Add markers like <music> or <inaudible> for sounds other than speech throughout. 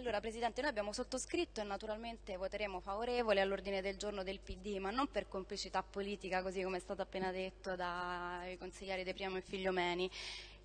Allora Presidente, noi abbiamo sottoscritto e naturalmente voteremo favorevole all'ordine del giorno del PD, ma non per complicità politica, così come è stato appena detto dai consiglieri De Primo e Figliomeni,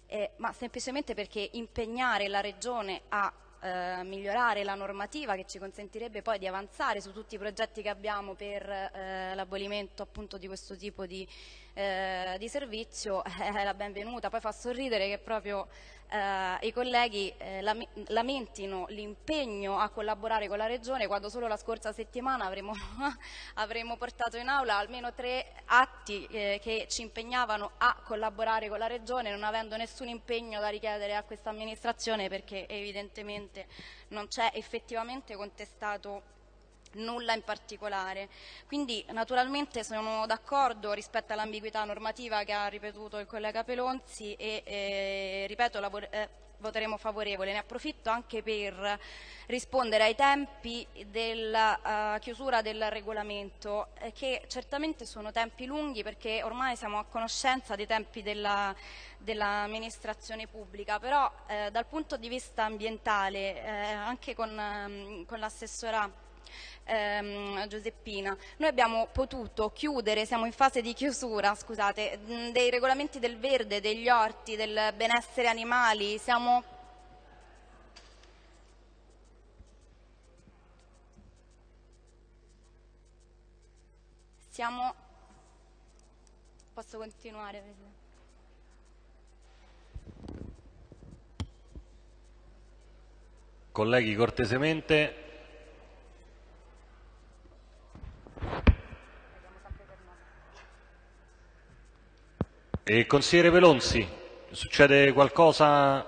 eh, ma semplicemente perché impegnare la Regione a eh, migliorare la normativa che ci consentirebbe poi di avanzare su tutti i progetti che abbiamo per eh, l'abolimento appunto di questo tipo di, eh, di servizio <laughs> è la benvenuta. Poi fa sorridere che proprio eh, i colleghi eh, lamentino l'impegno a collaborare con la Regione quando solo la scorsa settimana avremo, <laughs> avremo portato in aula almeno tre atti eh, che ci impegnavano a collaborare con la Regione non avendo nessun impegno da richiedere a questa amministrazione perché evidentemente non c'è effettivamente contestato nulla in particolare. Quindi naturalmente sono d'accordo rispetto all'ambiguità normativa che ha ripetuto il collega Pelonzi e eh, ripeto eh, voteremo favorevole. Ne approfitto anche per rispondere ai tempi della uh, chiusura del regolamento eh, che certamente sono tempi lunghi perché ormai siamo a conoscenza dei tempi dell'amministrazione dell pubblica, però eh, dal punto di vista ambientale eh, anche con, um, con l'assessora ehm, Giuseppina. Noi abbiamo potuto chiudere, siamo in fase di chiusura, scusate, dei regolamenti del verde, degli orti, del benessere animali, siamo siamo posso continuare? Colleghi, cortesemente E consigliere Velonzi, succede qualcosa?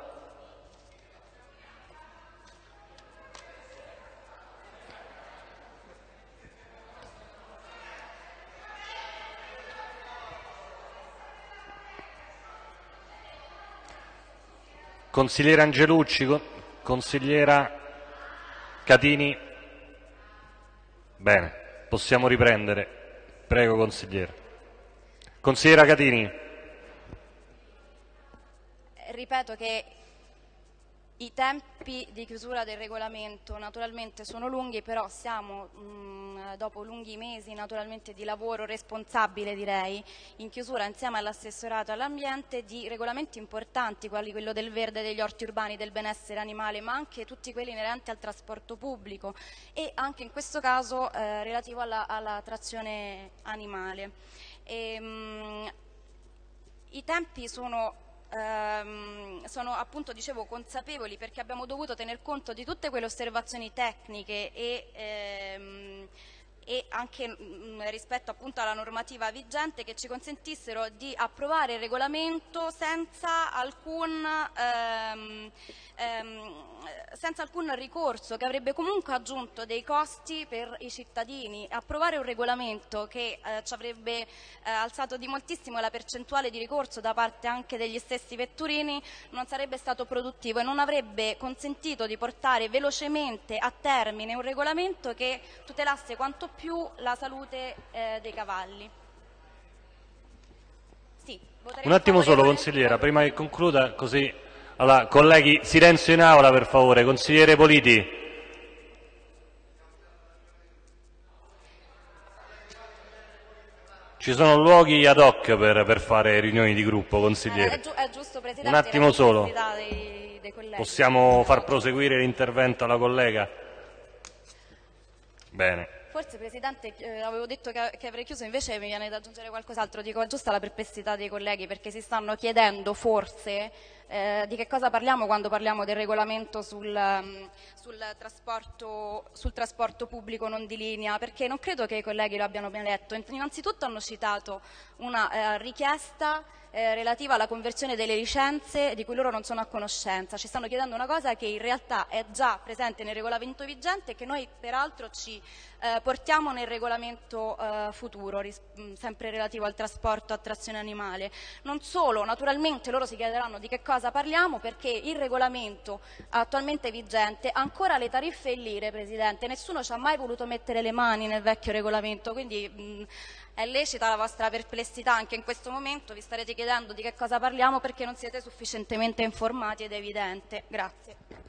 Consigliere Angelucci, consigliera Catini. Bene, possiamo riprendere. Prego, consigliere. Consigliera Catini ripeto che i tempi di chiusura del regolamento naturalmente sono lunghi, però siamo mh, dopo lunghi mesi di lavoro responsabile direi, in chiusura insieme all'assessorato all'ambiente di regolamenti importanti, quali quello del verde, degli orti urbani, del benessere animale, ma anche tutti quelli inerenti al trasporto pubblico e anche in questo caso eh, relativo alla, alla, trazione animale. E, mh, I tempi sono ehm, sono appunto dicevo consapevoli perché abbiamo dovuto tener conto di tutte quelle osservazioni tecniche e ehm, e anche mh, mm, rispetto appunto alla normativa vigente che ci consentissero di approvare il regolamento senza alcun, ehm, ehm, senza alcun ricorso che avrebbe comunque aggiunto dei costi per i cittadini. Approvare un regolamento che eh, ci avrebbe eh, alzato di moltissimo la percentuale di ricorso da parte anche degli stessi vetturini non sarebbe stato produttivo e non avrebbe consentito di portare velocemente a termine un regolamento che tutelasse quanto più la salute eh, dei cavalli. Sì, Un attimo solo, consigliera, prima che concluda, così... Allora, colleghi, silenzio in aula per favore. Consigliere Politi. Ci sono luoghi ad hoc per, per fare riunioni di gruppo, consigliere. Eh, è, gi è giusto. Un attimo solo. Dei, dei Possiamo far proseguire l'intervento alla collega? Bene. Forse Presidente eh, avevo detto che, che, avrei chiuso, invece mi viene da aggiungere qualcos'altro. Dico giusta la perplessità dei colleghi perché si stanno chiedendo forse eh, di che cosa parliamo quando parliamo del regolamento sul, um, sul, trasporto, sul, trasporto, pubblico non di linea, perché non credo che i colleghi lo abbiano ben letto. Innanzitutto hanno citato una eh, richiesta eh, relativa alla conversione delle licenze di cui loro non sono a conoscenza. Ci stanno chiedendo una cosa che in realtà è già presente nel regolamento vigente e che noi peraltro ci eh, portiamo nel regolamento eh, futuro, mm, sempre relativo al trasporto a trazione animale. Non solo, naturalmente loro si chiederanno di che cosa parliamo perché il regolamento attualmente vigente ha ancora le tariffe in lire, Presidente. Nessuno ci ha mai voluto mettere le mani nel vecchio regolamento, quindi mh, è lecita la vostra perplessità anche in questo momento, vi starete chiedendo di che cosa parliamo perché non siete sufficientemente informati ed evidente. Grazie.